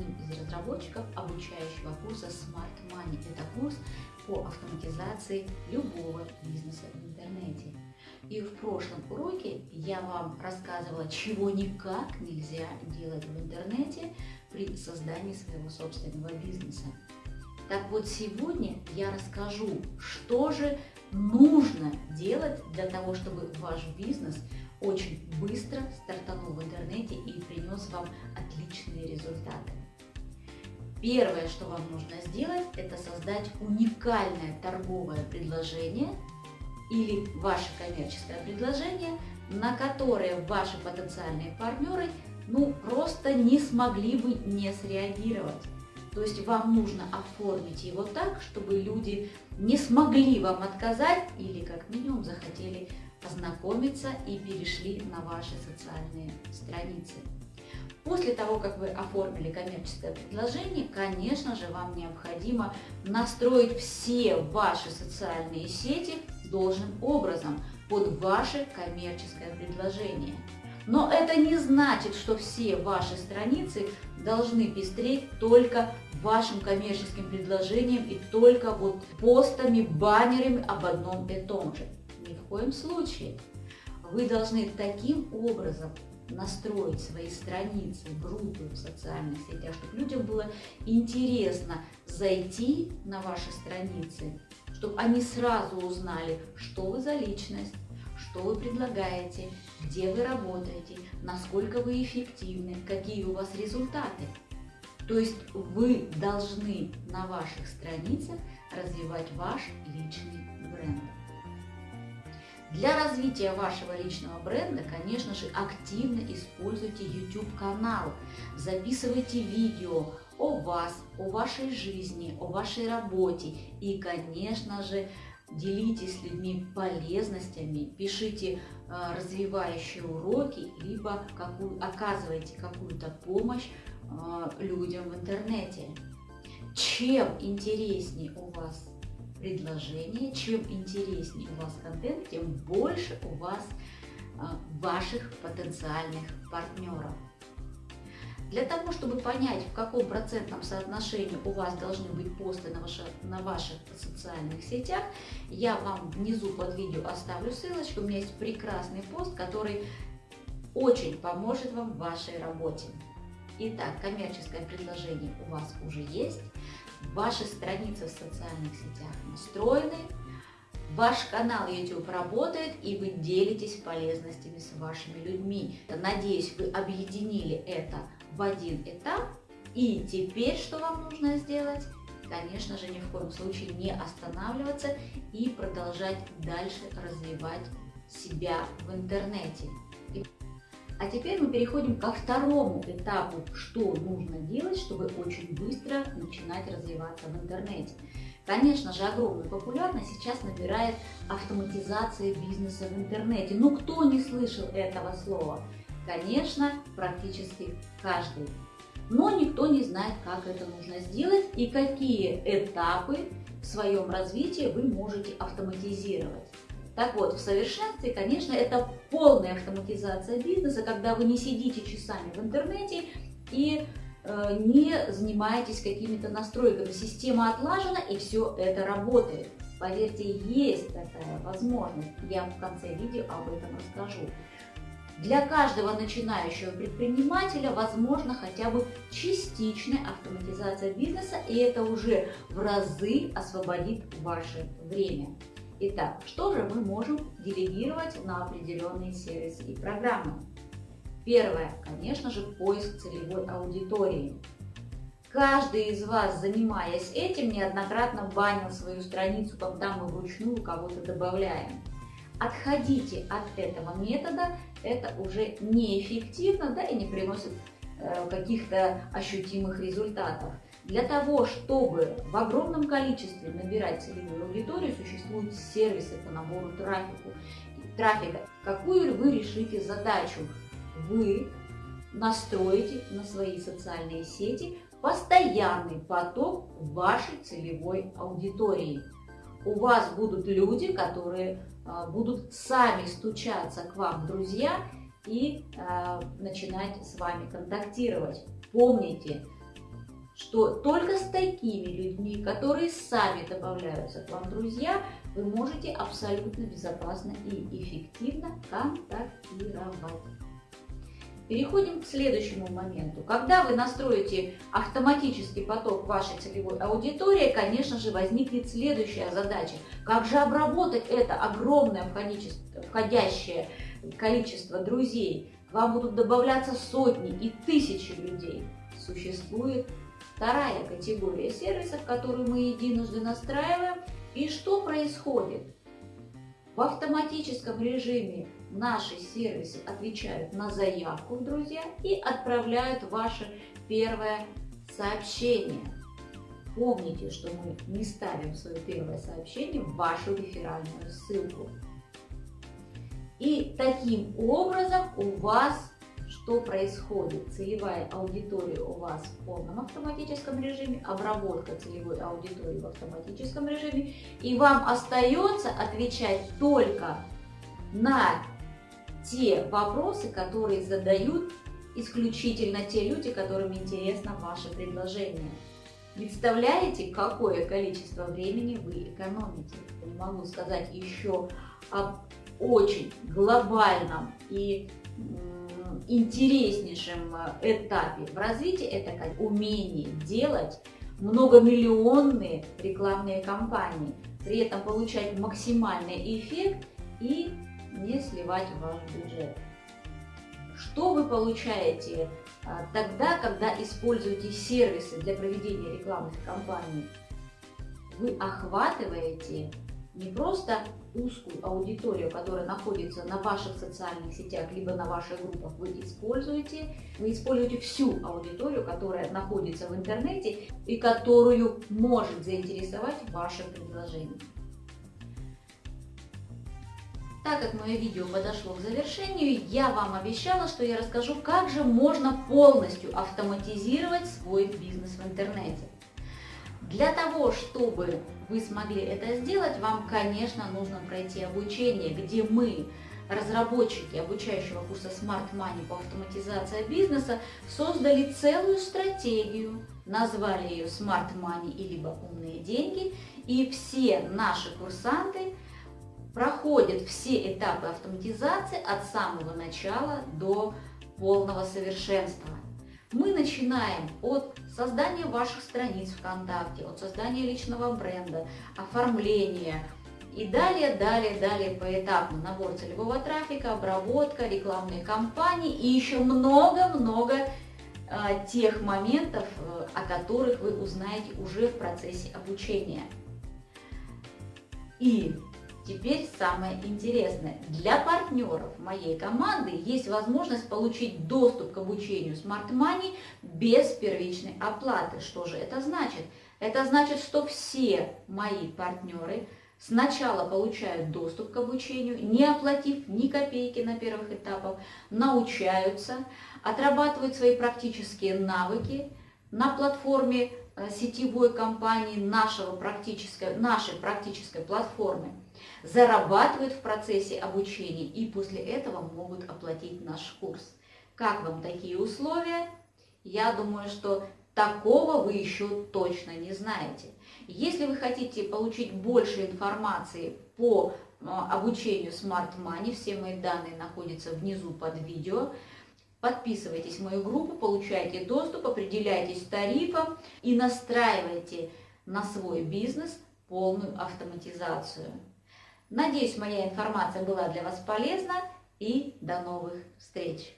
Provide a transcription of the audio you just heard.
из разработчиков обучающего курса Smart Money. Это курс по автоматизации любого бизнеса в интернете. И в прошлом уроке я вам рассказывала, чего никак нельзя делать в интернете при создании своего собственного бизнеса. Так вот, сегодня я расскажу, что же нужно делать для того, чтобы ваш бизнес очень быстро стартанул в интернете и принес вам отличные результаты. Первое, что вам нужно сделать, это создать уникальное торговое предложение или ваше коммерческое предложение, на которое ваши потенциальные партнеры ну, просто не смогли бы не среагировать. То есть вам нужно оформить его так, чтобы люди не смогли вам отказать или как минимум захотели познакомиться и перешли на ваши социальные страницы. После того, как вы оформили коммерческое предложение, конечно же, вам необходимо настроить все ваши социальные сети должным образом под ваше коммерческое предложение. Но это не значит, что все ваши страницы должны пестреть только вашим коммерческим предложением и только вот постами, баннерами об одном и том же. Ни в коем случае. Вы должны таким образом настроить свои страницы, группы в социальных сетях, чтобы людям было интересно зайти на ваши страницы, чтобы они сразу узнали, что вы за личность, что вы предлагаете, где вы работаете, насколько вы эффективны, какие у вас результаты. То есть вы должны на ваших страницах развивать ваш личный. Для развития вашего личного бренда, конечно же, активно используйте YouTube-канал, записывайте видео о вас, о вашей жизни, о вашей работе. И, конечно же, делитесь с людьми полезностями, пишите э, развивающие уроки, либо какую, оказывайте какую-то помощь э, людям в интернете. Чем интереснее у вас предложение, чем интереснее у вас контент, тем больше у вас а, ваших потенциальных партнеров. Для того, чтобы понять, в каком процентном соотношении у вас должны быть посты на, ваших, на ваших социальных сетях, я вам внизу под видео оставлю ссылочку. У меня есть прекрасный пост, который очень поможет вам в вашей работе. Итак, коммерческое предложение у вас уже есть ваши страницы в социальных сетях настроены, ваш канал YouTube работает, и вы делитесь полезностями с вашими людьми. Надеюсь, вы объединили это в один этап. И теперь что вам нужно сделать? Конечно же, ни в коем случае не останавливаться и продолжать дальше развивать себя в интернете. А теперь мы переходим ко второму этапу, что нужно делать, чтобы очень быстро начинать развиваться в интернете. Конечно же, огромную популярность сейчас набирает автоматизация бизнеса в интернете. Но кто не слышал этого слова? Конечно, практически каждый. Но никто не знает, как это нужно сделать и какие этапы в своем развитии вы можете автоматизировать. Так вот, в совершенстве, конечно, это полная автоматизация бизнеса, когда вы не сидите часами в интернете и э, не занимаетесь какими-то настройками. Система отлажена и все это работает. Поверьте, есть такая возможность. Я в конце видео об этом расскажу. Для каждого начинающего предпринимателя возможно хотя бы частичная автоматизация бизнеса, и это уже в разы освободит ваше время. Итак, что же мы можем делегировать на определенные сервисы и программы? Первое, конечно же, поиск целевой аудитории. Каждый из вас, занимаясь этим, неоднократно банил свою страницу, когда мы вручную кого-то добавляем. Отходите от этого метода, это уже неэффективно да, и не приносит э, каких-то ощутимых результатов. Для того, чтобы в огромном количестве набирать целевую аудиторию, существуют сервисы по набору трафику. трафика. Какую вы решите задачу? Вы настроите на свои социальные сети постоянный поток вашей целевой аудитории. У вас будут люди, которые а, будут сами стучаться к вам друзья и а, начинать с вами контактировать. Помните, что только с такими людьми, которые сами добавляются к вам друзья, вы можете абсолютно безопасно и эффективно контактировать. Переходим к следующему моменту. Когда вы настроите автоматический поток вашей целевой аудитории, конечно же, возникнет следующая задача. Как же обработать это огромное входящее количество друзей? К вам будут добавляться сотни и тысячи людей. Существует вторая категория сервисов, которую мы единожды настраиваем. И что происходит? В автоматическом режиме наши сервисы отвечают на заявку, друзья, и отправляют ваше первое сообщение. Помните, что мы не ставим свое первое сообщение в вашу реферальную ссылку. И таким образом у вас что происходит? Целевая аудитория у вас в полном автоматическом режиме, обработка целевой аудитории в автоматическом режиме, и вам остается отвечать только на те вопросы, которые задают исключительно те люди, которым интересно ваше предложение. Представляете, какое количество времени вы экономите? Не могу сказать еще об очень глобальном и интереснейшем э, этапе в развитии, это умение делать многомиллионные рекламные кампании, при этом получать максимальный эффект и не сливать ваш бюджет. Что вы получаете а, тогда, когда используете сервисы для проведения рекламных кампаний? Вы охватываете не просто узкую аудиторию, которая находится на ваших социальных сетях, либо на ваших группах, вы используете. Вы используете всю аудиторию, которая находится в интернете и которую может заинтересовать ваше предложение. Так как мое видео подошло к завершению, я вам обещала, что я расскажу, как же можно полностью автоматизировать свой бизнес в интернете. Для того, чтобы вы смогли это сделать, вам, конечно, нужно пройти обучение, где мы, разработчики обучающего курса Smart Money по автоматизации бизнеса, создали целую стратегию, назвали ее Smart Money и либо умные деньги, и все наши курсанты проходят все этапы автоматизации от самого начала до полного совершенства. Мы начинаем от создания ваших страниц ВКонтакте, от создания личного бренда, оформления и далее, далее, далее поэтапно набор целевого трафика, обработка, рекламные кампании и еще много-много э, тех моментов, э, о которых вы узнаете уже в процессе обучения. И Теперь самое интересное. Для партнеров моей команды есть возможность получить доступ к обучению Smart Money без первичной оплаты. Что же это значит? Это значит, что все мои партнеры сначала получают доступ к обучению, не оплатив ни копейки на первых этапах, научаются, отрабатывают свои практические навыки на платформе э, сетевой компании нашего практической, нашей практической платформы зарабатывают в процессе обучения и после этого могут оплатить наш курс. Как вам такие условия? Я думаю, что такого вы еще точно не знаете. Если вы хотите получить больше информации по а, обучению Smart Money, все мои данные находятся внизу под видео. Подписывайтесь в мою группу, получайте доступ, определяйтесь тарифом и настраивайте на свой бизнес полную автоматизацию. Надеюсь, моя информация была для вас полезна и до новых встреч!